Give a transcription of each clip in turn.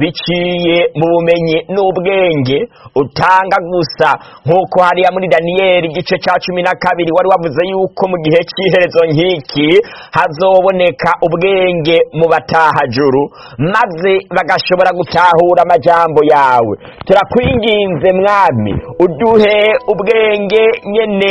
biciye mu bumenyi n'ubwenge utanga gusa nk'uko hariya muri daniyeli igice cya cumi na kabiri wari wavuze yuko mu gihe cy'iherezo nk'iki hazoboneka ubwenge mu batahajuru maze bagashobora gutahura amajyambo yawe turakwinginze mwami uduhe ubwenge nyine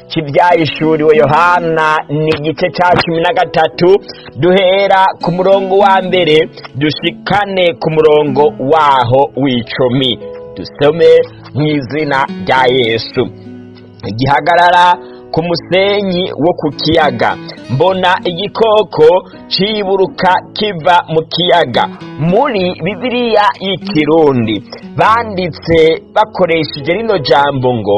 kibyayishuriwe yohana ni igice cya cumi na gatatu duhera ku murongo wa mbere dushikane ku murongo waho w'icumi dusome mu izina rya yesu gihagarara ku musenyi wo ku kiyaga mbona igikoko ciburuka kiva mu kiyaga muri bibiliya y'ikirundi banditse bakoresheje rino jambo ngo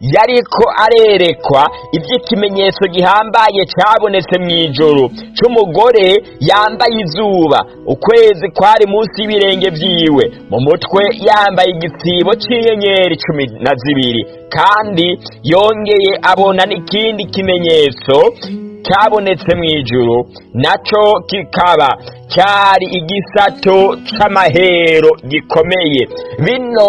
yari ko arerekwa iby'ikimenyetso gihambaye cyabonetse mu ijoro cy'umugore yambaye izuba ukwezi kwari munsi y'ibirenge byiwe mu mutwe yambaye igisibo cy'inyenyeri cumi na zibiri kandi yongeye abona n'ikindi kimenyetso cyabonetse mu ijoro nacyo kikaba cyari igisato cy'amahero gikomeye bino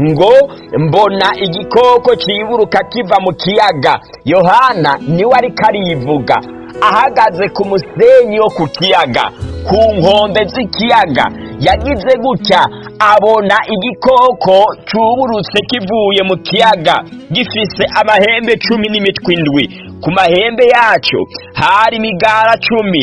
ngo mbona igikoko kiburuka kiva mu kiyaga yohana niwe ariko karivuga, ahagaze ku musenyi wo ku kiyaga ku nkombe z'ikiyaga yagize gutya abona igikoko cyuburutse kivuye mu kiyaga gifise amahembe cumi n'imitwe indwi ku mahembe yacyo hari imigara cumi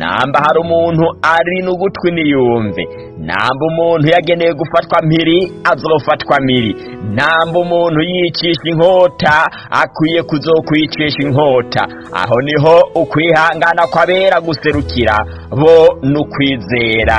namba hari umuntu ari n'ugutwi niyumve namba umuntu yageneye gufatwa mpiri azofatwa mpiri namba umuntu yicisha inkota akwiye kuzokwicisha inkota aho niho ukwihangana kw'abera guserukira bo n'ukwizera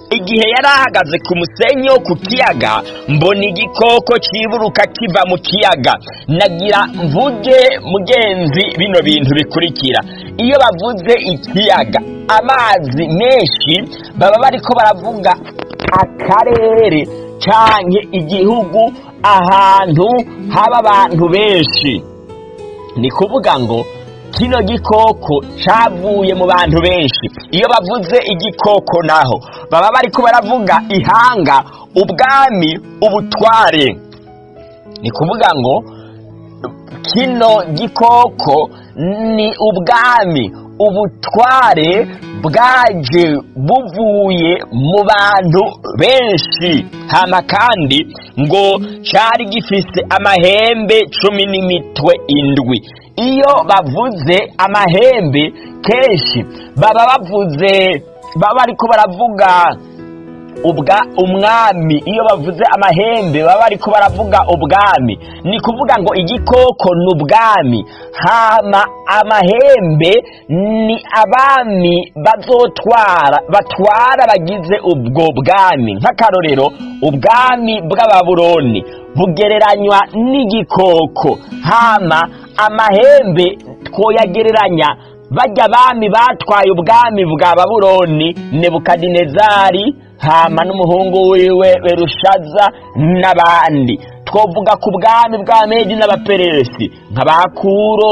igihe yari ahagaze ku musenyi wo ku kiyaga mbona igikoko kiburuka kiva mu kiyaga nagira mvuge mugenzi bino bintu bikurikira iyo bavuze ikiyaga amazi menshi baba bari ko baravuga akarere cyangwa igihugu ahantu haba abantu benshi ni kuvuga ngo kino gikoko cyavuye mu bantu benshi iyo bavuze igikoko naho baba bari ko baravuga ihanga ubwami ubutware ni kuvuga ngo kino gikoko ni ubwami ubutware bwaje buvuye mu bantu benshi hano kandi ngo cyari gifise amahembe cumi n'imitwe indwi iyo bavuze amahembe kenshi baba bavuze baba ariko baravuga umwami iyo bavuze amahembe baba bari ko baravuga ubwami ni kuvuga ngo igikoko ni ubwami hama amahembe ni abami bazotwara batwara bagize ubwo bwami nk'akarorero ubwami bw'ababuroni bugereranywa n'igikoko hama amahembe twoyagereranya bajya abami batwaye ubwami bwa baburoni nebukadinezari hama n'umuhungu wiwe berushaza n'abandi twovuga ku bwami bwa medi n'abapereresi nka bakuro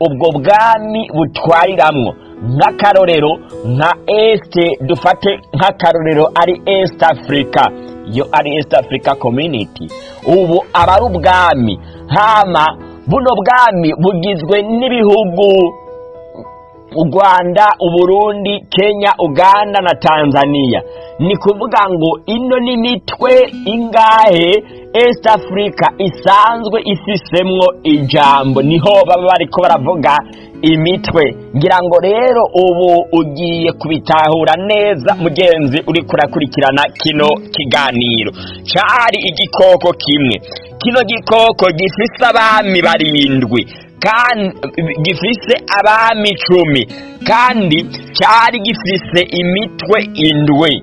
ubwo bwami butwariramwo nk'akarorero nka esite dufate nk'akarorero ari esite afurika yo ari esite afurika kominiti ubu aba ari ubwami hama buno bwami bugizwe n'ibihugu u rwanda u Burundi, kenya uganda na tanzania ni kuvuga ngo ino ni mitwe ingahe east africa isanzwe ifisemwo ijambo niho baba bariko baravuga imitwe ngira ngo rero ubu ugiye kubitahura neza mugenzi uri kurakurikirana kino kiganiro cari igikoko kimwe kino gikoko gifise abami barindwi kandi gifise abami icumi kandi cyari gifise imitwe indwi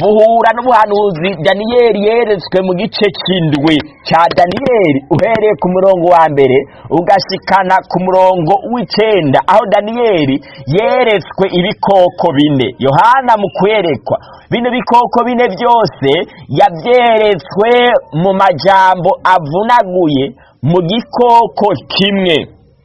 buhura n'ubuhanuzi daniyeli yeretswe mu gice cy'indwi cya daniyeli uhereye ku murongo wa mbere ugashikana ku murongo w'icyenda aho daniyeli yeretswe ibikoko bine yohana mu kwerekwa bino bikoko bine byose yabyeretswe mu majambo avunaguye mu gikoko kimwe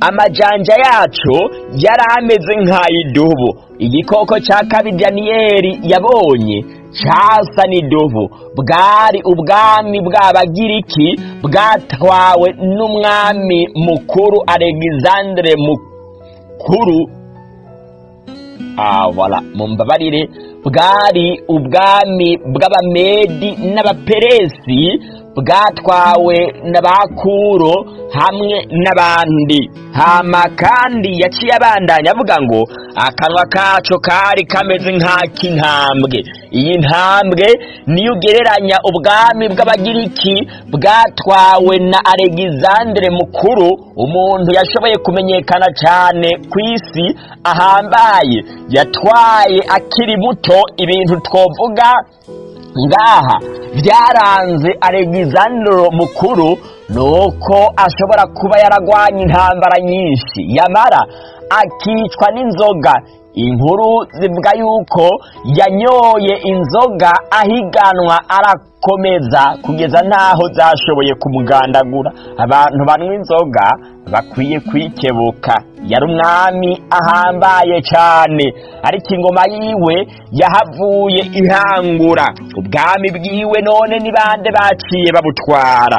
amajanja yacu yari ameze nk'ay'idubu igikoko cya kabiri yabonye cyasa n'idubu bwari ubwami bw'abagiriki bwatwawe n'umwami mukuru alexandre mukuru abara ah, mu mbabarire bwari ubwami bw'abamedi n'abaperesi bwatwawe na ba hamwe n'abandi hama kandi yaciye abandanya avuga ngo akanwa kacu kari kameze nk'ak'intambwe iyi ntambwe niyo ugereranya ubwami bw'abagiriki bwatwawe na alegizandere mukuru umuntu yashoboye kumenyekana cyane ku isi ahambaye yatwaye akiri muto ibintu twavuga ngaha byaranze alegizandro mukuru nuko ashobora kuba yaragwanye intambara nyinshi yamara akicwa n'inzoga inkuru zivuga yuko yanyoye inzoga ahiganwa arakomeza kugeza n'aho zashoboye kumugandagura abantu banywa inzoga bakwiye kwikebuka yari umwami ahambaye cyane ariko ingoma yiwe yahavuye ihangura ubwami bwiwe none ni bande baciye babutwara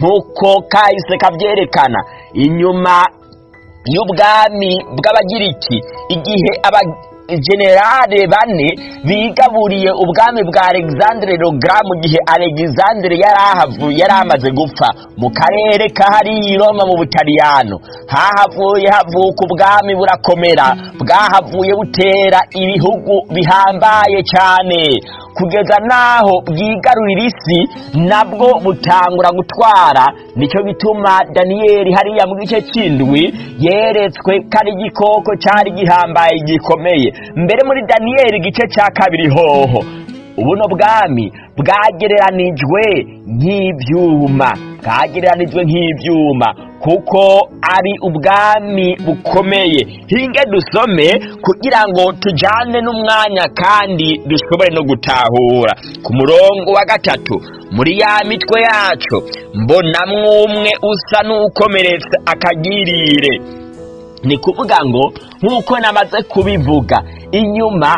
nk'uko kahise kabyerekana inyuma y'ubwami bw'abagiriki igihe generale bane bigaburiye ubwami bwa alexandre rogra mu gihe alexandre yari ahavuye amaze gupfa mu karere ka hariya i roma mu butaliyano hahavuye havuka ubwami burakomera bwahavuye butera ibihugu bihambaye cyane kugeza n'aho bwigarurira isi nabwo butangura gutwara nicyo bituma daniyeli hariya mu gice cy'indwi yeretswe ko ari igikoko cyari gihambaye gikomeye mbere muri daniyeli igice cya kabiri hoho ubuno bwami bwagereranijwe nk'ibyuma bwagereranijwe nk'ibyuma kuko ari ubwami bukomeye hinge dusome kugira ngo tujyane n'umwanya kandi dushobore no gutahura ku murongo wa gatatu muri ya mitwe yacu mbonamwo umwe usa n’ukomeretse akagirire ni kuvuga ngo nk'uko namaze kubivuga inyuma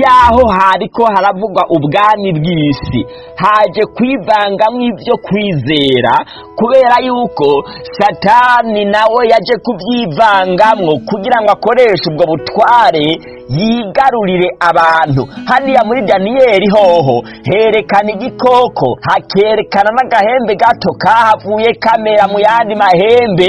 y'aho hariko haravugwa ubwami bw'isi haje kwivangamo ibyo kwizera kubera yuko satani nawe yaje kubyivangamwo kugira ngo akoreshe ubwo butware yigarurire abantu hariya muri daniyeli hoho herekana igikoko hakerekana n'agahembe gato kahavuye kamera mu yandi mahembe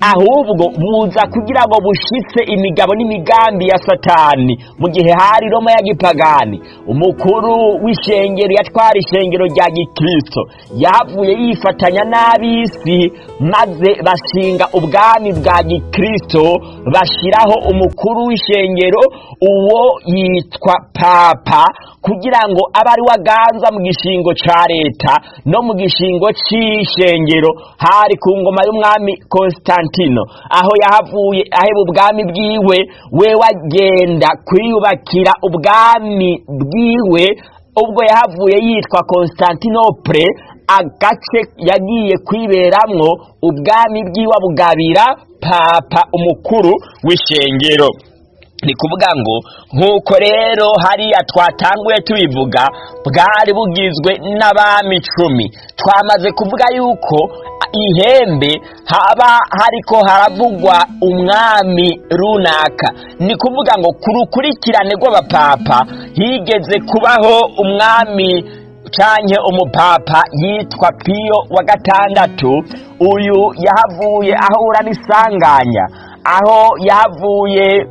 ahubwo muza kugira ngo bushitse imigabo n'imigambi ya satani mu gihe hari roma ya gipagani umukuru w'ishengero yatwara ishengero rya gikristo yavuye yifatanya n'ab'isi maze bashinga ubwami bwa gikristo bashyiraho umukuru w'ishengero uwo yitwa papa kugira ngo abe ari we mu gishingo cya leta no mu gishingo cy'ishengero hari ku ngoma y'umwami constantine valentino aho yahavuye aheba ubwami bwiwe we wagenda kwiyubakira ubwami bwiwe ubwo yahavuye yitwa constantinople agace yagiye kwiberamwo ubwami bwiwe abugabira papa umukuru w'ishengero ni kuvuga ngo nk'uko rero hariya twatanguye tubivuga bwari bugizwe n'abami icumi twamaze kuvuga yuko ihembe haba hariko haravugwa umwami runaka ni kuvuga ngo ku rukurikirane rw'abapapa higeze kubaho umwami canke umupapa yitwa piyo wa gatandatu uyu yahavuye ahura n'isanganya aho yavuye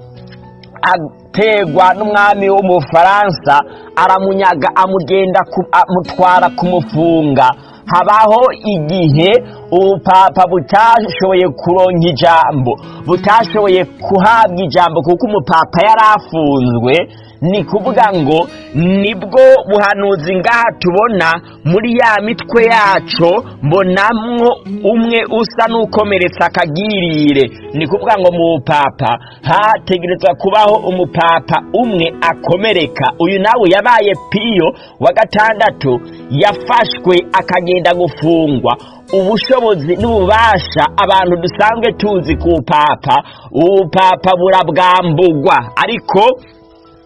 ategwa n'umwami w'umufaransa aramunyaga amugenda amutwara kumufunga habaho igihe ubupapa butashoboye kuronka ijambo butashoboye guhabwa ijambo kuko umupapa yari afunzwe ni kuvuga ngo nibwo buhanuzi ngaha tubona muri ya mitwe yacu mbonamwo umwe usa n'ukomeretsa akagirire ni kuvuga ngo mu bupapa hategerezwa kubaho umupapa umwe akomereka uyu nawe yabaye piyo wa gatandatu yafashwe akagenda gufungwa ubushobozi n'ububasha abantu dusanzwe tuzi ku papa ubupapa burabwambugwa ariko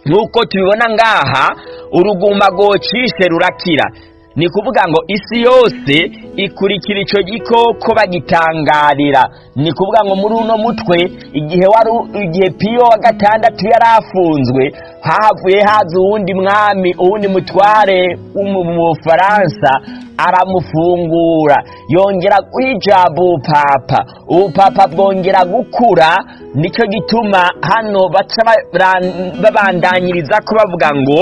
nk'uko tubibona ngaha uruguma rwocishe rurakira ni kuvuga ngo isi yose ikurikira icyo gikoko bagitangarira ni kuvuga ngo muri uno mutwe igihe wari igihe piyo wa gatandatu yari afunzwe havuye haza uwundi mwami uwundi mutware w'umufaransa aramufungura yongera kwijaba ubupapa ubupapa bwongera gukura nicyo gituma hano baca babandanyiriza ko bavuga ngo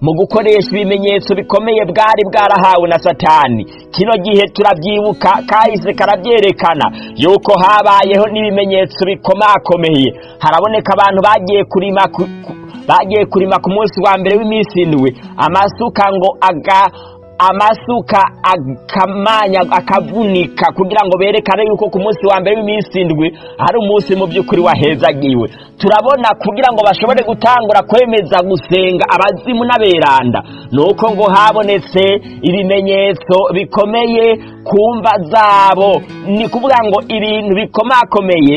mu gukoresha ibimenyetso bikomeye bwari bwarahawe na satani kino gihe turabyibuka kahise karabyerekana yuko habayeho n'ibimenyetso bikomakomeye harabona haboneka abantu bagiye kurima bagiye kurima ku munsi wa mbere w'iminsi indwi amasuka ngo aga amasuka akamanya akavunika kugira ngo berekane yuko ku munsi wa mbere w'iminsi indwi hari umunsi mu by'ukuri wahezagiwe turabona kugira ngo bashobore gutangura kwemeza gusenga abazimu n'aberanda ni uko ngo habonetse ibimenyetso bikomeye ku mva zabo ni kuvuga ngo ibintu bikomakomeye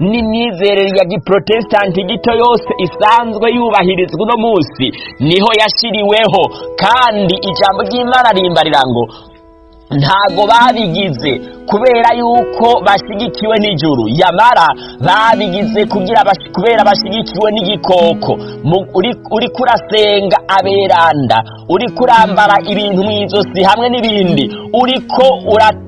n'imyizerere ya giprotestanti gito yose isanzwe yubahirizwa uno munsi niho yashyiriweho kandi ijambo ry'imana rimbarira ngo ntago babigize kubera yuko bashyigikiwe n'ijuru yamara babigize kubera bashyigikiwe n'igikoko uri kurasenga aberanda uri kurambara ibintu mu ijosi hamwe n'ibindi uri ko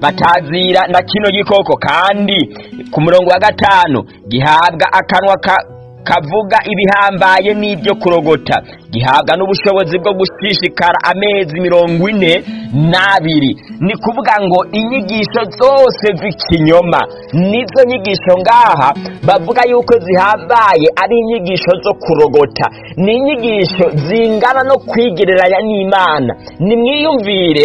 batazira na kino gikoko kandi ku murongo wa gatanu gihabwa akanwa kavuga ibihambaye n'ibyo kurogota gihabwa n'ubushobozi bwo gushishikara amezi mirongo ine n'abiri ni kuvuga ngo inyigisho zose z'ikinyoma nizo nyigisho ngaha bavuga yuko zihabaye ari inyigisho zo kurogota ni inyigisho zingana no kwigereranya n'imana nimwiyumvire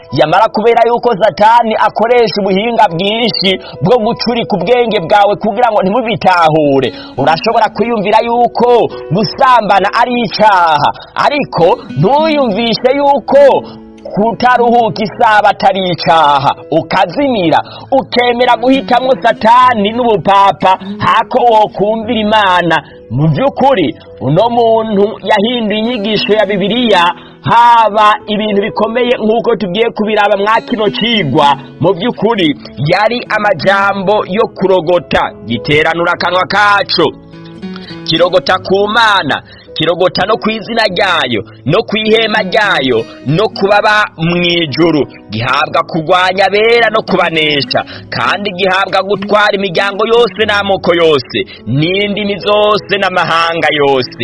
yamara kubera yuko satani akoresha ubuhinga bwinshi bwo gucurika ubwenge bwawe kugira ngo ntimubitahure urashobora kwiyumvira yuko gusambana ari icyaha ariko ntuyumvishe yuko kutaruhuka isaha bataricaha ukazimira ukemera guhitamo satani n'ubupapa hako wokumvira imana mu by'ukuri uno muntu yahinduye inyigisho ya bibiliya haba ibintu bikomeye nk'uko tugiye kubiraba mwa kigwa mu by'ukuri yari amajambo yo kurogota giteranura akanwa kacu kirogota ku mana kirogota no ku izina ryayo no ku ihema ryayo no kubaba mu ijuru gihabwa kurwanya abera no kubanesha kandi gihabwa gutwara imiryango yose n'amoko yose n'indimi zose n'amahanga yose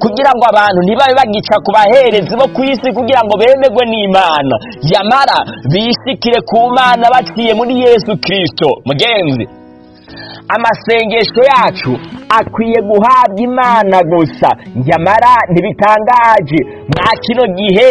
kugira ngo abantu ntibabe bagica ku baherezi bo ku isi kugira ngo bemerwe n'imana yamara bisikire ku mana baciye muri yesu kirisito mugenzi amasengesho yacu akwiye guhabwa imana gusa nyamara ntibitangaje mwa kino gihe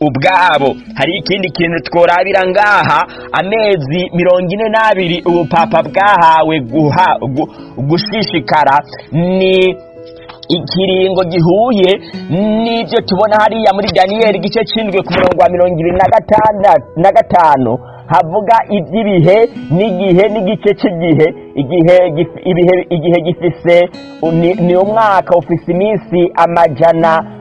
ubwabo hari ikindi kintu tworabira ngaha amezi mirongo ine n'abiri ubupapa bwahawe gushishikara ni ikiringo gihuye n'ibyo tubona hariya muri daniyeli igice cyindwi ku murongo wa mirongo ibiri na gatanu havuga iby'ibihe n'igihe n'igice cy'igihe igihe gifise ni umwaka ufise iminsi amajana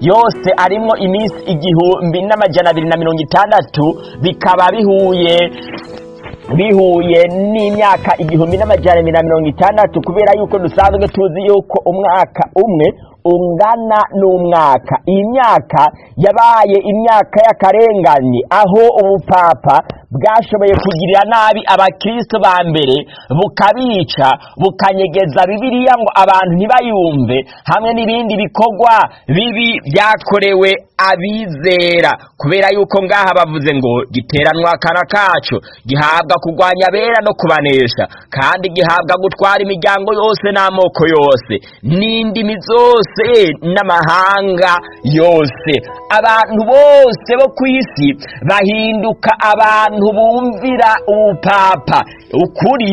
yose arimo iminsi igihumbi n'amajyana abiri na mirongo itandatu bikaba bihuye bihuye n'imyaka igihumbi n'amajyana na mirongo itandatu kubera yuko dusanzwe tuzi yuko umwaka umwe ungana n'umwaka iyi myaka yabaye imyaka y'akarengane aho ubupapa bwashoboye kugirira nabi abakirisitu ba mbere bukabica bukanyegeza bibiliya ngo abantu ntibayumve hamwe n'ibindi bikorwa bibi byakorewe abizera kubera yuko ngaha bavuze ngo giteranwa akana kacu gihabwa kurwanya abera no kubanesha kandi gihabwa gutwara imiryango yose n'amoko yose n'indimi zose n'amahanga yose abantu bose bo ku isi bahinduka abantu abantu bumvira ubupapa ukuri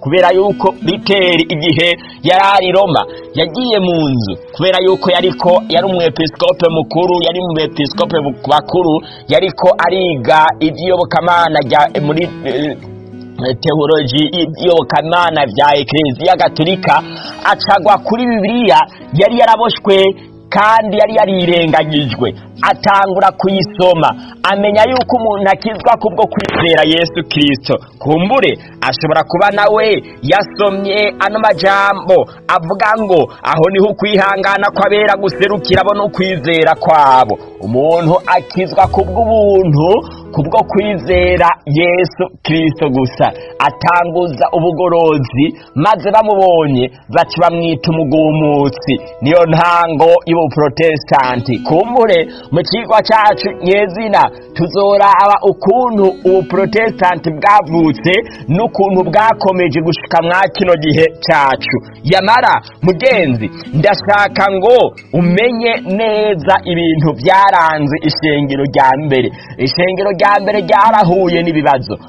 kubera yuko biteri igihe yari ari roma yagiye mu nzu kubera yuko yariko yari umwepisikope mukuru yari umwepisikope bakuru yariko ariga iby'iyobokamana muri eh, teoloji iyobokamana bya ekereziya gatolika acagwa kuri bibiliya yari yaraboshywe kandi yari yarirengagijwe atangura kuyisoma amenya yuko umuntu akizwa kubwo kwizera yesu kirisito kumbure ashobora kuba nawe yasomye ano majambo avuga ngo aho niho ukwihangana kw'abera guserukira no kwizera kwabo umuntu akizwa kubw'ubuntu kubwo kwizera yesu kirisito gusa atanguza ubugorozi maze bamubonye baca bamwita umugumutsi niyo ntango y'ubuprotesitanti kumbure mu kigo cyacu nyezina tuzoraba ukuntu ubuprotesitanti bwavutse n'ukuntu bwakomeje gushika mwa kino gihe cyacu yamara mugenzi ndashaka ngo umenye neza ibintu byaranze ishengero rya mbere ishengero rya rya mbere ryarahuye n'ibibazo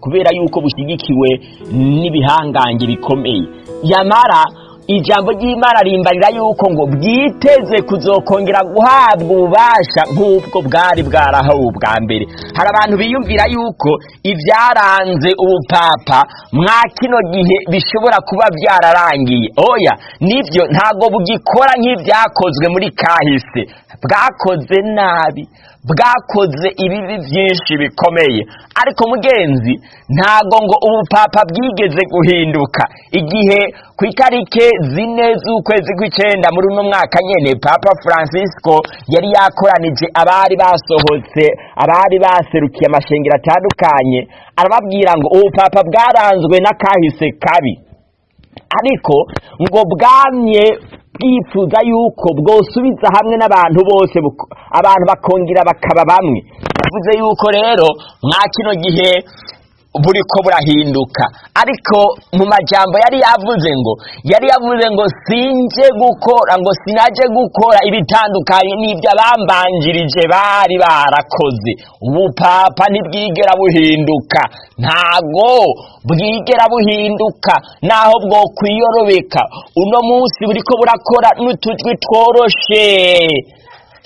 kubera yuko bushyigikiwe n'ibihangange bikomeye yamara ijambo ry'imana rimbarira yuko ngo bwiteze kuzokongera guhabwa ububasha nk'ubwo bwari bwarahawe ubwa mbere hari abantu biyumvira yuko ibyaranze ubupapa mwa kino gihe bishobora kuba byararangiye oya nibyo ntabwo bugikora nk'ibyakozwe muri kahise bwakoze nabi bwakoze ibibi byinshi bikomeye ariko mugenzi ntago ngo ubupapa bwigeze guhinduka igihe ku itariki zine z'ukwezi kw'icyenda muri uno mwaka nyine papa francisco yari yakoranije abari basohotse abari baserukiye amashengero atandukanye arababwira ngo ubupapa bwaranzwe n'akahise kabi ariko ngo bwamye bwifuza yuko bwosubiza hamwe n'abantu bose abantu bakongera bakaba bamwe bivuze yuko rero mwa kino gihe buriko burahinduka ariko mu majambo yari yavuze ngo yari yavuze ngo sinje gukora ngo sinajye gukora ibitandukanye n'ibyo abambanjirije bari barakoze ubupapa ntibwigera buhinduka ntago bwigera buhinduka naho bwo kwiyorobeka uno munsi buriko burakora n'utujwi tworoshe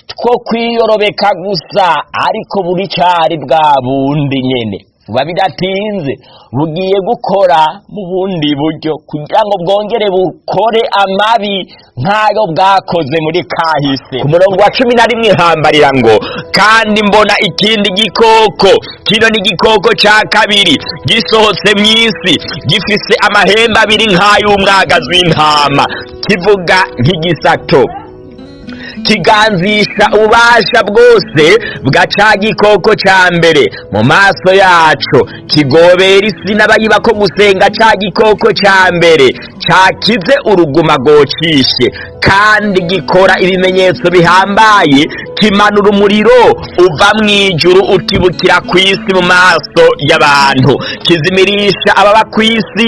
two kwiyorobeka gusa ariko buri cyari bwa bundi nyene buba bidatinze bugiye gukora mu bundi buryo kugira ngo bwongere bukore amabi nk'ayo bwakoze muri kahise ku murongo wa cumi na rimwe hambarira ngo kandi mbona ikindi gikoko kino ni igikoko cya kabiri gisohotse mu isi gifise amahembe abiri nk'ay'umwagazi w'intama kivuga nk'igisato kiganzisha ububasha bwose bwaca gikoko cya mbere mu maso yacu kigobera isi n'abayiba ko gusenga cya gikoko cya mbere cyakize uruguma gocishe kandi gikora ibimenyetso bihambaye kimanura umuriro uva mu ijuru utibukira ku isi mu maso y'abantu kizimirisha ababa ku isi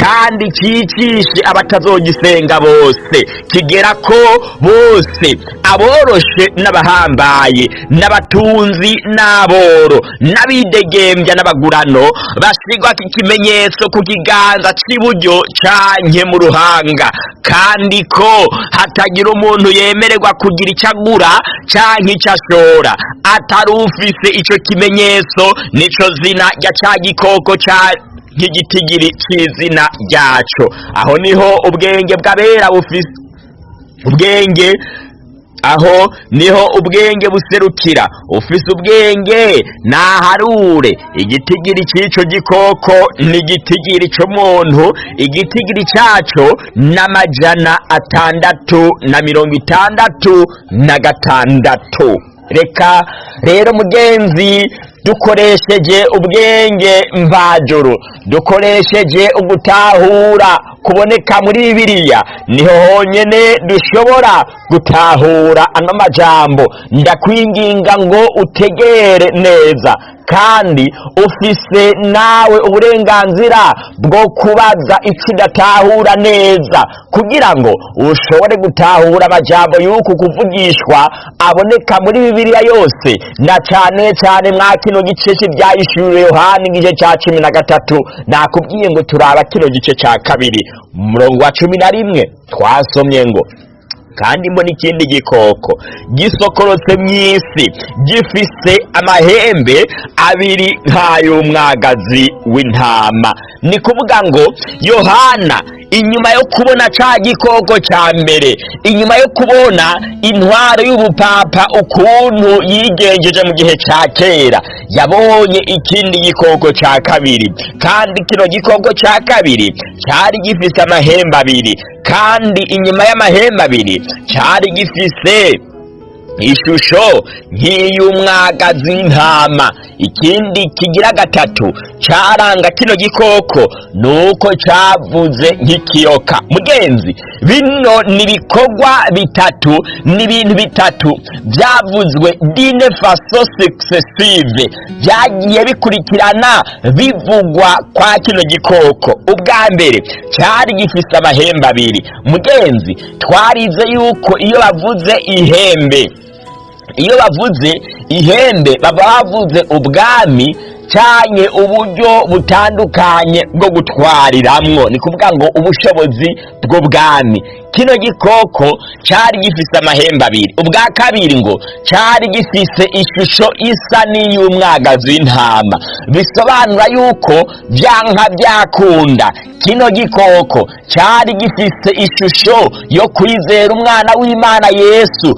kandi cyicishe abatazogisenga bose kigera ko bose aboroshe n'abahambaye n'abatunzi n'aboro n'abidegembya n'abagurano basigwa ikimenyetso ku kiganza kibanda cy'iburyo cyanjye mu ruhanga kandi ko hatagira umuntu yemererwa kugira icyo agura cyangwa icyo ashora atari ufise icyo kimenyetso nicyo zina rya cya gikoko cya nk'igitigiri cy'izina ryacyo aho niho ubwenge bw'abera bufise ubwenge aho niho ubwenge buserukira ufise ubwenge naharure igitigiri cy'icyo gikoko n'igitigira icyo muntu igitigira cyacu n'amajana atandatu na mirongo itandatu na gatandatu reka rero mugenzi dukoresheje ubwenge mvajuru dukoresheje ugutahura kuboneka muri bibiriya niho honyine dushobora gutahura ano majambo ndakwinginga ngo utegere neza kandi ufise nawe uburenganzira bwo kubaza icyo udatahura neza kugira ngo ushobore gutahura amajambo y'uku kuvugishwa aboneka muri bibiliya yose na cyane cane mwa kino gice cy'ivyayishuriwe yohani igice cya cumi na gatatu nakubwiye ngo turaba kino gice cya kabiri umurongo wa cumi na rimwe twasomye ngo kandi mbona ikindi gikoko gisokorotse mu isi gifise amahembe abiri nk'ay'umwagazi w'intama ni kuvuga ngo yohana inyuma yo kubona cya gikoko cya mbere inyuma yo kubona intwaro y'ubupapa ukuntu yigenjeje mu gihe cya kera yabonye ikindi gikoko cya kabiri kandi kino gikoko cya kabiri cyari gifise amahembe abiri kandi inyuma y'amahembe abiri cyari gifise ishusho nk'iy'umwaga z'intama ikindi kigira gatatu cyaranga kino gikoko ni uko cyavuze nk'ikiyoka mugenzi bino ni ibikorwa bitatu ni ibintu bitatu byavuzwe dine faso byagiye bikurikirana bivugwa kwa kino gikoko ubwa mbere cyari gifite amahembe abiri mugenzi twarize yuko iyo bavuze ihembe iyo bavuze ihembe baba bavuze ubwami cyane uburyo butandukanye bwo gutwariramwo ni kuvuga ngo ubushobozi bw'ubwami kino gikoko cyari gifise amahembe abiri ubwa kabiri ngo cyari gifise ishusho isa n'iy'umwagazi w'intama bisobanura yuko byanka byakunda kino gikoko cyari gifise ishusho yo kwizera umwana w'imana yesu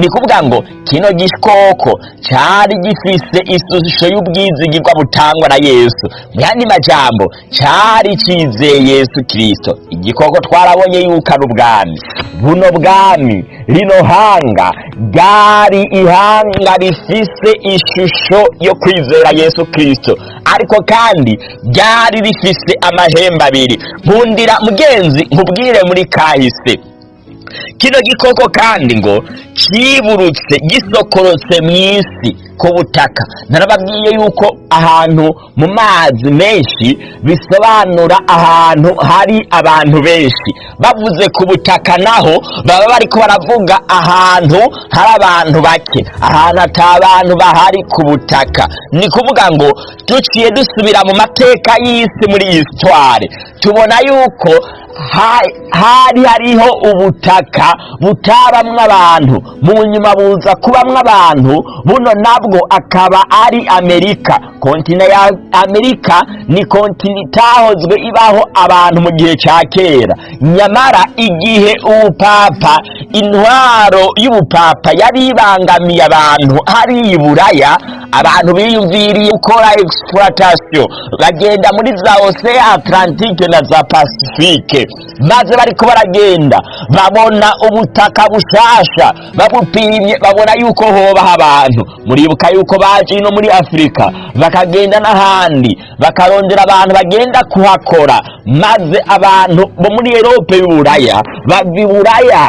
ni kuvuga ngo kino gikoko cyari gifise ishusho y'ubwiza buzigirwa butangwa na yesu mu yandi majambo cyari cyizeye yesu kirisito igikoko twarabonye yukana ubwami buno bwami rino hanga bwari ihanga rifise ishusho yo kwizera yesu kirisito ariko kandi byari rifise amahembe abiri nkundira mugenzi nkubwire muri kahise kino gikoko kandi ngo kiburutse gisokorotse mu isi ku butaka narababwiye yuko ahantu mu mazi menshi bisobanura ahantu hari abantu benshi bavuze ku butaka naho baba bari baravuga ahantu hari abantu bake ahantu atari abantu bahari ku butaka ni kuvuga ngo duciye dusubira mu mateka y'isi muri iyi sitware tubona yuko hari hariho ubutaka butabamwo abantu mu nyuma buza kubamwo abantu buno nabwo akaba ari amerika kontina ya amerika ni kontina itahozwe ibaho abantu mu gihe cya kera nyamara igihe ubupapa intwaro y'ubupapa yari ibangamiye abantu hari i buraya abantu biyumviriye gukora egisipuratasiyo bagenda muri za oseya atarantike na za pasifike maze bariko baragenda babona ubutaka bushasha babupimye babona yuko hoba abantu muribuka yuko baje ino muri afurika bakagenda n'ahandi bakarondera abantu bagenda kuhakora maze abantu bo muri erope y'uburaya bava iburaya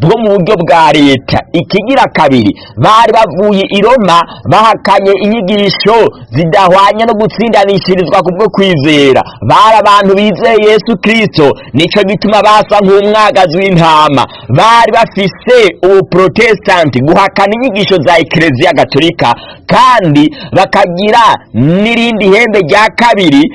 bwo mu buryo bwa leta ikigira kabiri bari bavuye iroma bahakanye inyigisho zidahwanye no gutsindanishirizwa kubwo kwizera bari abantu bizeye yesu kirisito nicyo gituma basa nk'umwagazi w'intama bari bafise ubuprotesitanti guhakana inyigisho za ekereziya gatolika kandi bakagira n'irindi hembe rya kabiri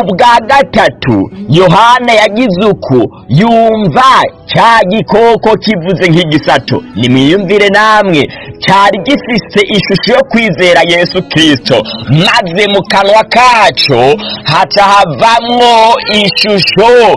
ubwa gatatu yohana yagize uku yumva cya gikoko kivuze nk'igisato nimwiyumvire namwe cyari gifise ishusho yo kwizera yesu kirisito maze mu kanwa kacu haca havamwo ishusho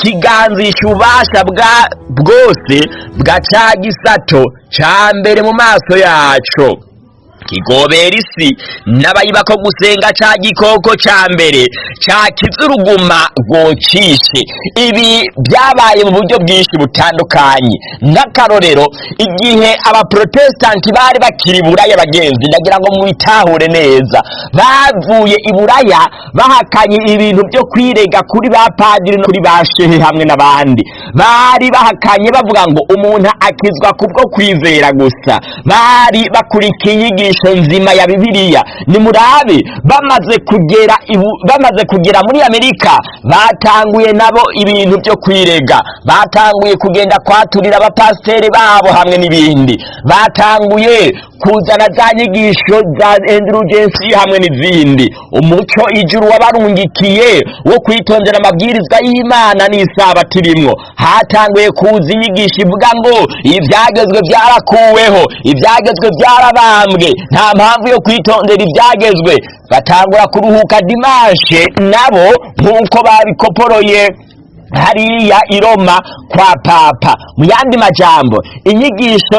kiganzisha ububasha bwa bwose bwa cya gisato cya mbere mu maso yacu kigobera isi n'abayiba ko gusenga ca gikoko cya mbere ca kizuruguma gocishe ibi byabaye mu buryo bwinshi butandukanye nk'akarorero igihe abaprotestanti bari bakiri buraya bagenzi ndagira ngo mwitahure neza bavuye i buraya bahakanye ibintu byo kwirega kuri ba padiri no kuri ba shehe hamwe n'abandi bari bahakanye bavuga ngo umuntu akizwa kubwo kwizera gusa bari bakurikiye inyigisho ishusho nzima ya bibiliya nimurabe bamaze kugera bamaze kugera muri amerika batanguye nabo ibintu byo kwirega batanguye kugenda kwaturira abapasiteri babo hamwe n'ibindi batanguye kuzana za nyigisho za endurugensi hamwe n'izindi umuco ijuru wabarungikiye wo kwitondera amabwiriza y'imana n'isabati rimwo hatanguye kuza inyigisho ivuga ngo ibyagezwe byarakuweho ibyagezwe byarabambwe nta mpamvu yo kwitondera ibyagezwe batangura kuruhuka Dimanche nabo nk'uko babikoporoye hariya i Roma kwa papa mu yandi majambo inyigisho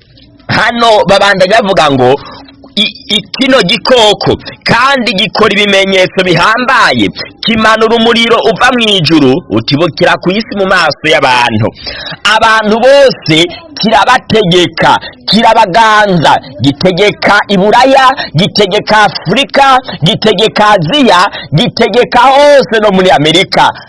hano babandaga bavuga ngo Ikino gikoko kandi gikora ibimenyetso bihambaye kimanura umuriro uva mu ijuru utibukira ku isi mu maso y'abantu abantu bose kirabategeka kirabaganza gitegeka iburaya gitegeka afurika gitegeka aziya gitegeka hose no muri amerika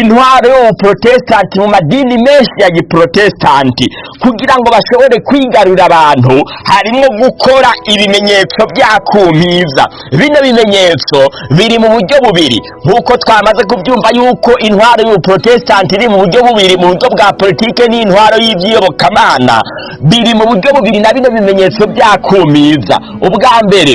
intwaro y'ubuprotestanti mu madini menshi ya giprotestanti kugira ngo bashobore kwigarurira abantu harimo gukora ibimenyetso byakumiza bino bimenyetso biri mu buryo bubiri bubiri nk'uko twamaze kubyumva y'uko intwaro y'ubuprotestanti iri mu buryo bubiri mu buryo bwa politiki n'intwaro y'ibyiyobokamana biri mu buryo bubiri na bino bimenyetso byakumiza ubwa mbere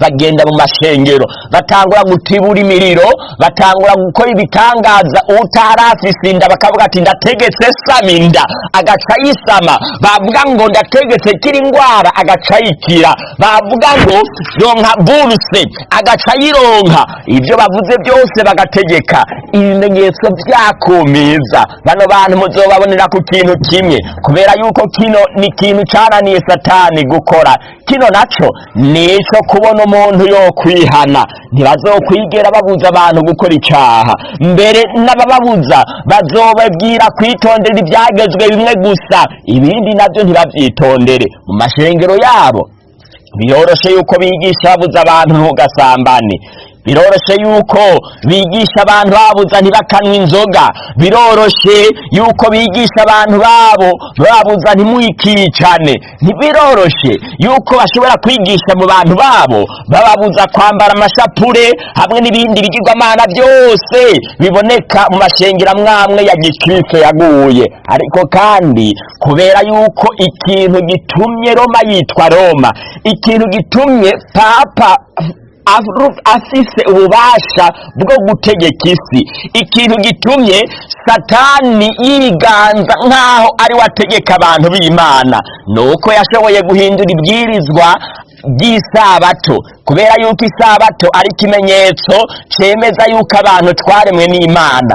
bagenda mu mashengero batangura gutibura imiriro batangura gukora ibitangaza utarafise agasinda bakavuga ati ndategetse saminda agaca yisama bavuga ngo ndategetse kiri indwara agaca yikira bavuga ngo ronka buruse agaca yironka ibyo bavuze byose bagategeka ibimenyetso byakomeza bano bantu muzobabonera ku kintu kimwe kubera yuko kino ni kintu cyananiye satani gukora kino nacyo ni icyo kubona umuntu yo kwihana ntibazokwigera babuza abantu gukora icyaha mbere n'abababuza bazobabwira kwitondera ibyagezwe bimwe gusa ibindi nabyo ntibabyitondere mu mashengero yabo biyoroshe yuko bigisha babuze abantu ntugasambane biroroshe yuko bigisha abantu babuza ntibakanywe inzoga biroroshye yuko bigisha abantu babo babuza ntimwikicane ntibiroroshe yuko bashobora kwigisha mu bantu babo bababuza kwambara amashapure hamwe n'ibindi bigirwamana byose biboneka mu mashengera mwamwe ya gikristo yaguye ariko kandi kubera yuko ikintu gitumye roma yitwa roma ikintu gitumye papa afise ububasha bwo gutegeka isi ikintu gitumye satani yiganza nk'aho ari we ategeka abantu b'imana ni uko yashoboye guhindura ibwirizwa by'isabato kubera yuko isabato ari ikimenyetso cyemeza yuko abantu twaremwe n'imana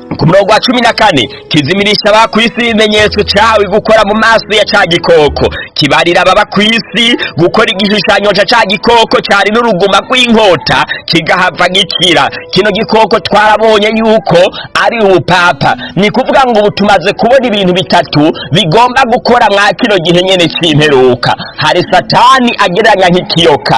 ku murongo wa cumi na kane kizimirisha aba ku isi ibimenyetso cyawe gukora mu maso ya cya gikoko kibarira ababa ku isi gukora igishushanyo cya cya gikoko cyari n'uruguma rw'inkota kigahava gikira kino gikoko twarabonye yuko ari ubupapa ni kuvuga ngo ubu tumaze kubona ibintu bitatu bigomba gukora mwa kino gihe nyine cy'imperuka hari satani agereranya nk'ikiyoka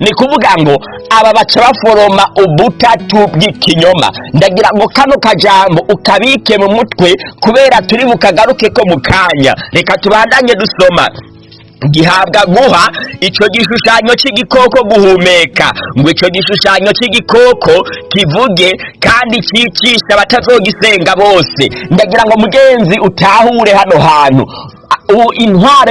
ni kuvuga ngo aba baca baforoma ubutatu bw'ikinyoma ndagira ngo kano kajambo ukabike mu mutwe kubera turi bukagaruke ko mu kanya reka tubandanye dusoma gihabwa guha icyo gishushanyo cy'igikoko guhumeka ngo icyo gishushanyo cy'igikoko kivuge kandi cyicisha abatazogisenga bose ndagira ngo mugenzi utahure hano hantu ubu intwaro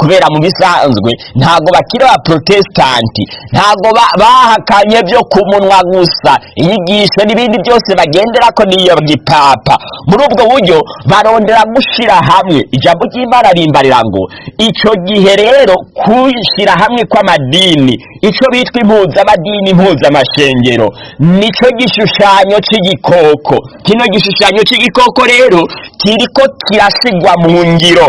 kubera mu bisanzwe ntabwo bakiri ba protesitanti ntabwo bahakanye byo ku munwa gusa inyigisho n'ibindi byose bagendera ko niyo gipapa muri ubwo buryo barondera gushyira hamwe ijambo ry'imana rimbarira ngo icyo gihe rero rero kwishyira hamwe kw'amadini icyo bitwa impuzamadini impuzamashengero nicyo gishushanyo cy'igikoko kino gishushanyo cy'igikoko rero ko kirasigwa mu ngiro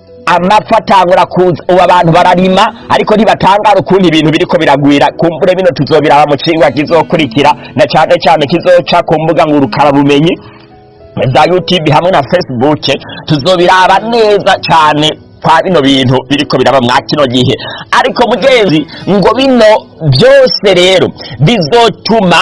amapfa atangura kuza ubu abantu bararima ariko ntibatangara ukundi ibintu biriko biragwira ku kumbure bino tuzobiraba mu kigwa kizokurikira na cyane cyane kizoca ku mbuga ngurukarabumenyi za youtube hamwe na facebook tuzobiraba neza cyane kwa bino bintu biriko biraba mwa kino gihe ariko mugenzi ngo bino byose rero bizotuma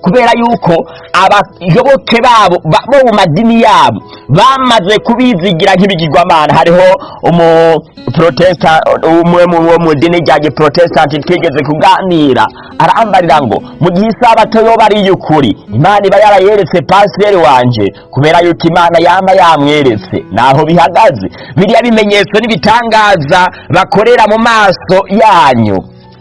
kubera yuko abayoboke babo bo mu madini yabo bamaze kubizigira nk'ibigirwamana hariho umu protesta umwe wo mu dini rya giprotestanti twigeze kuganira arambarira ngo mu gihe isabato yoba ari ukuri imana iba yarayeretse pasiteri wanjye kubera yuko imana yama yamweretse naho bihagaze biriya bimenyetso n'ibitangaza bakorera mu maso yanyu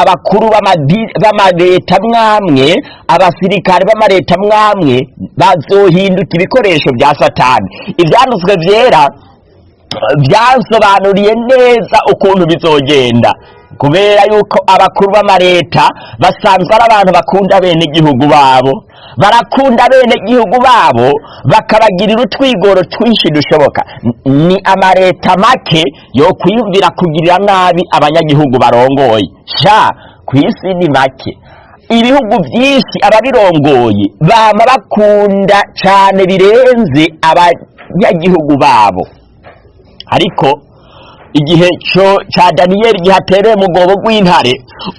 abakuru b'amaleta mwamwe abasirikare b'amaleta mwamwe bazohinduka ibikoresho bya satani ibyanditswe byera byasobanuriye neza ukuntu bizogenda kubera yuko abakuru b'amareta basanzwe ari abantu bakunda bene igihugu babo barakunda bene igihugu babo bakabagirira utwigoro twinshi dushoboka ni amareta make yo kwiyumvira kugirira nabi abanyagihugu barongoye sha ku isi ni make ibihugu byinshi ababirongoye bama bakunda cyane birenze abanyagihugu babo ariko igihe cya daniyeli gihatereye mu rwobo rw'intare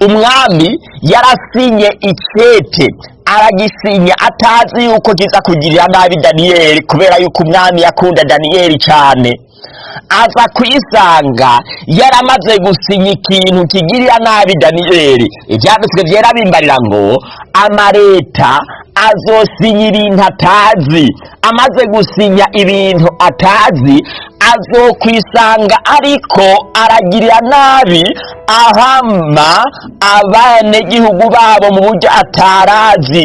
umwami yarasinye ikete aragisinya atazi yuko kiza kugirira nabi daniyeli kubera yuko umwami yakunda daniyeli cyane aza kuyisanga yaramaze gusinya ikintu kigirira nabi daniyeli ibyanditswe byera bimbarira ngo amareta azosinya ibintu atazi amaze gusinya ibintu atazi azokwisanga ariko aragirira nabi ahama abanyagihugu babo mu buryo atarazi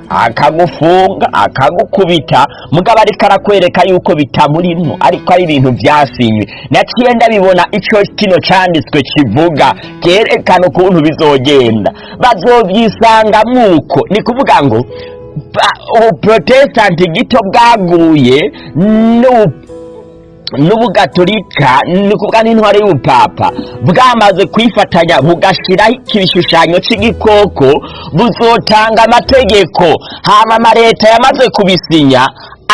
akagufunga akagukubita mugabo ariko arakwereka yuko bitamurimo ariko ari ibintu byasinywe naciye ndabibona icyo kino cyanditswe kivuga cyerekana ukuntu bizogenda bazobyisanga mwuko ni kuvuga ngo ubuprotestanti gito bwaguye n'ubugatolika ni kuvuga n'intwari y'ubupapa bwamaze kwifatanya bugashyiraho igishushanyo cy'igikoko buzotanga amategeko hama ama leta yamaze kubisinya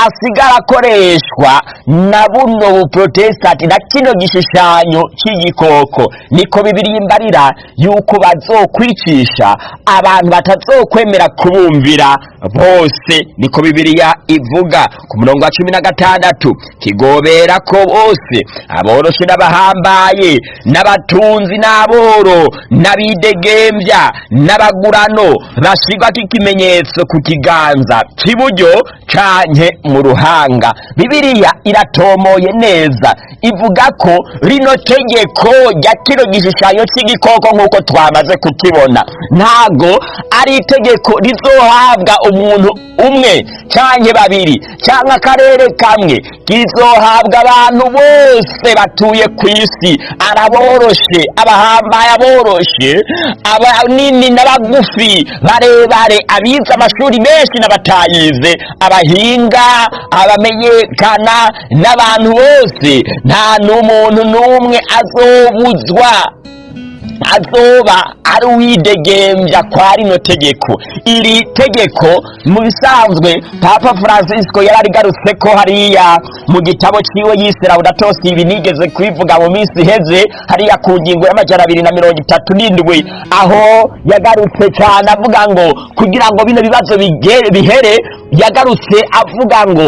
asigara akoreshwa na buno buporotesitanti na kino gishushanyo cy'igikoko niko bibiriyimbarira yuko bazokwicisha abantu batazokwemera kubumvira bose niko bibiriya ivuga ku murongo wa cumi na gatandatu kigobera ko bose aboroshe n'abahambaye n'abatunzi n'aboro n'abidegembya n'abagurano bashyirwa ikimenyetso ku kiganza cy'iburyo cyanye mu ruhanga bibiliya iratomoye neza ivuga ko rino tegeko rya kino gishushanyo cy'igikoko nk'uko twamaze kukibona ntago ari itegeko rizohabwa umuntu umwe cyangwa babiri cyangwa akarere kamwe kizohabwa abantu bose batuye ku isi araboroshe abahambaye aboroshe abanini n'abagufi barebare abize amashuri menshi n'abatayize abahinga abamenyekana n'abantu bose nta n'umuntu n'umwe azobuzwa azoba ari uwidegembya kwa rino tegeko iri tegeko mu bisanzwe papa francisco yari arigarutse ko hariya mu gitabo kiwe yisera budatosi ibi nigeze kubivuga mu minsi iheze hariya ku ngingo y'amajyana abiri na mirongo itatu n'indwi aho yagarutse cyane avuga ngo kugira ngo bino bibazo bihere yagarutse avuga ngo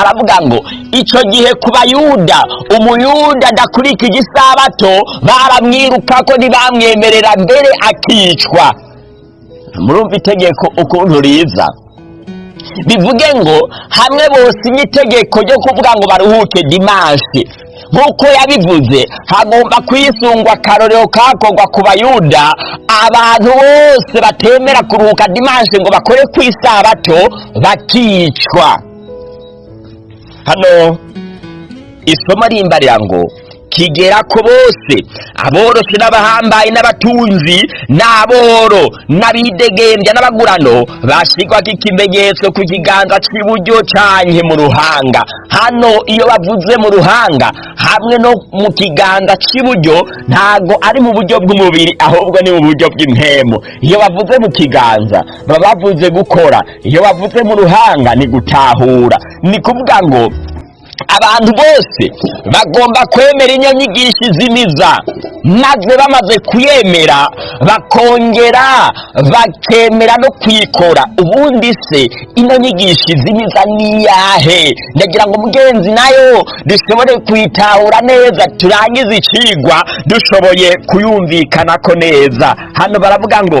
aravuga ngo icyo gihe ku bayuda umuyuda adakurika igisabato baramwiruka ko ntibamwemerera mbere akicwa murumva itegeko ukuntu riza bivuge ngo hamwe bose itegeko ryo kuvuga ngo baruhuke dimanshi nk'uko yabivuze hagomba kwisungwa akarorero kakorwa ku bayuda abantu bose batemera kuruhuka dimanshi ngo bakore ku isabato bakicwa hano isomo rimbarira ngo kigera ko bose aborosi n'abahambaye n'abatunzi n'aboro n'abidegembya n'abagurano bashyirwaga ikimenyetso ku kiganza cy'iburyo cyanye mu ruhanga hano iyo bavuze mu ruhanga hamwe no mu kiganza cy'iburyo ntabwo ari mu buryo bw'umubiri ahubwo ni mu buryo bw'impemu iyo bavuze mu kiganza baba bavuze gukora iyo bavuze mu ruhanga ni gutahura ni kuvuga ngo abantu bose bagomba kwemera inyanyigisho izimiza maze bamaze kuyemera bakongera bakemera no kuyikora ubundi se inyanyigisho izimiza niyahe ndagira ngo mugenzi nayo dushobore kuyitahura neza turangize icigwa dushoboye kuyumvikana ko neza hano baravuga ngo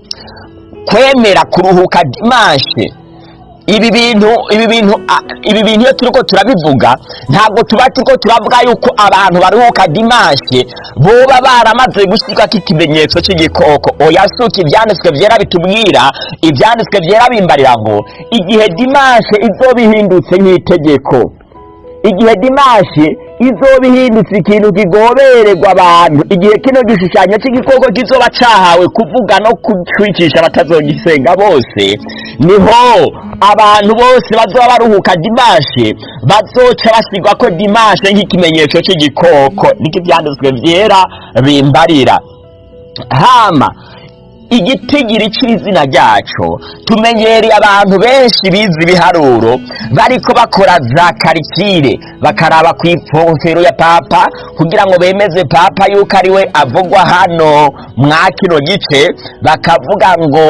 kwemera kuruhuka dimanshi ibi bintu ibi bintu ibi bintu iyo turiko turabivuga ntabwo tuba turiko turavuga yuko abantu baruhuka dimanshi boba baramaze gushika k'ikimenyetso cy'igikoko oya suka ibyanditswe byera bitubwira ibyanditswe byera bimbarira ngo igihe dimanshi bihindutse nk'itegeko igihe dimashi izoba ihindutse ikintu kigobererwa abantu igihe kino gishushanyo cy'igikoko kizoba cyahawe kuvuga no kucwicisha batazogisenga bose niho abantu bose bazoba baruhuka dimashe bazoca basigwa ko dimashe nk'ikimenyetso cy'igikoko niko byera bimbarira hama igitigiri cy'izina ryacu tumenyereye abantu benshi bize ibiharuro bariko bakora za karikire bakaraba ku ipfofero ya papa kugira ngo bemeze papa yuko ari we avugwa hano mwa kino gice bakavuga ngo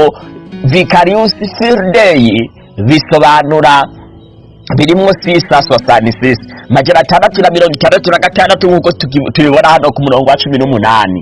vikariusi sirideyi bisobanura birimwo sisa sosani sisa magana atandatu na mirongo itandatu na gatandatu nk'uko tubibona hano ku murongo wa cumi n'umunani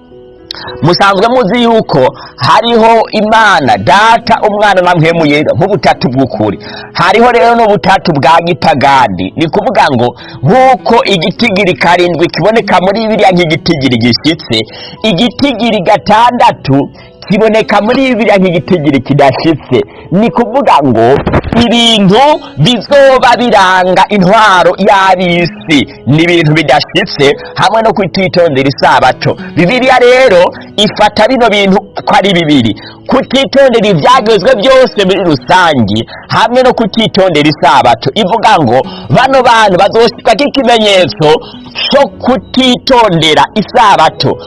musanzwe muzi yuko hariho imana data umwana na mpemu nk'ubutatu bw'ukuri hariho rero n'ubutatu bwa gipagani ni kuvuga ngo nk'uko igitigiri karindwi kiboneka muri biriya nk'igitigiri gishyitse igitigiri gatandatu iboneka muri biriya nk'igitigiri kidashitse ni kuvuga ngo ibintu bizoba biranga intwaro y'abisi ni ibintu bidashitse hamwe no kwititondera isabato bibiliya rero ifata bino bintu ko ari bibiri kutitondera ibyagezwe byose muri rusange hamwe no kutitondera isabato ivuga ngo bano bantu bazosigwa nk'ikimenyetso cyo kutitondera isabato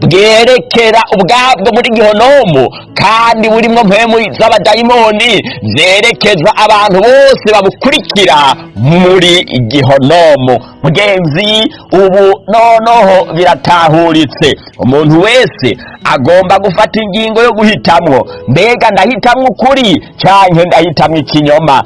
bwerekera ubwabwo muri gihonomu kandi burimo mpemu z'abadayimoni zerekeza abantu bose babukurikira muri gihonomu mugenzi ubu no noneho biratahuritse umuntu wese agomba gufata ingingo yo guhitamo mbega ndahitamwo ukuri cyane ndahitamwo ikinyoma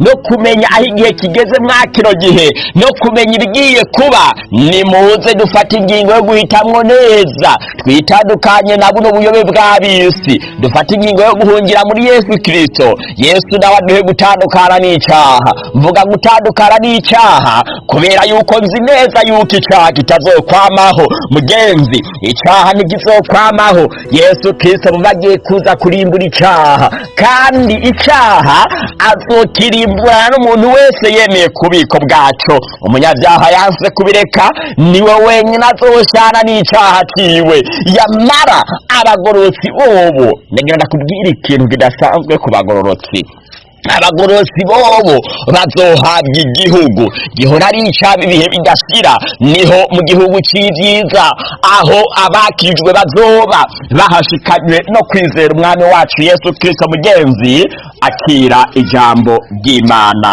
no kumenya aho igihe kigeze mwa kino gihe no kumenya ibigiye kuba nimuze dufata ingingo yo guhitamwo neza twitandukanye na buno buyobe bw'ab'isi dufate ingingo yo guhungira muri yesu kirisito yesu nawe aduhe gutandukana n'icyaha mvuga gutandukana n'icyaha kubera yuko nzi neza yuko icyaha kitazokwamaho mugenzi icyaha ntigizokwamaho yesu kirisito muba agiye kuza kurimbura icyaha kandi icyaha azokirimburana n'umuntu wese yemeye kubiko bwacyo umunyabyaha yanse kubireka niwe wenyine azoshana n'icyaha cyiwe yamara abagororotsi bobo ndagira ndakubwire ikintu kidasanzwe ku bagororotsi abagororotsi bobo bazohabwa igihugu gihora ari icaba ibihe bidasira niho mu gihugu cy'ibyiza aho abakijwe bazoba bahashikanywe no kwizera umwami wacu yesu kirisito mugenzi akira ijambo ry'imana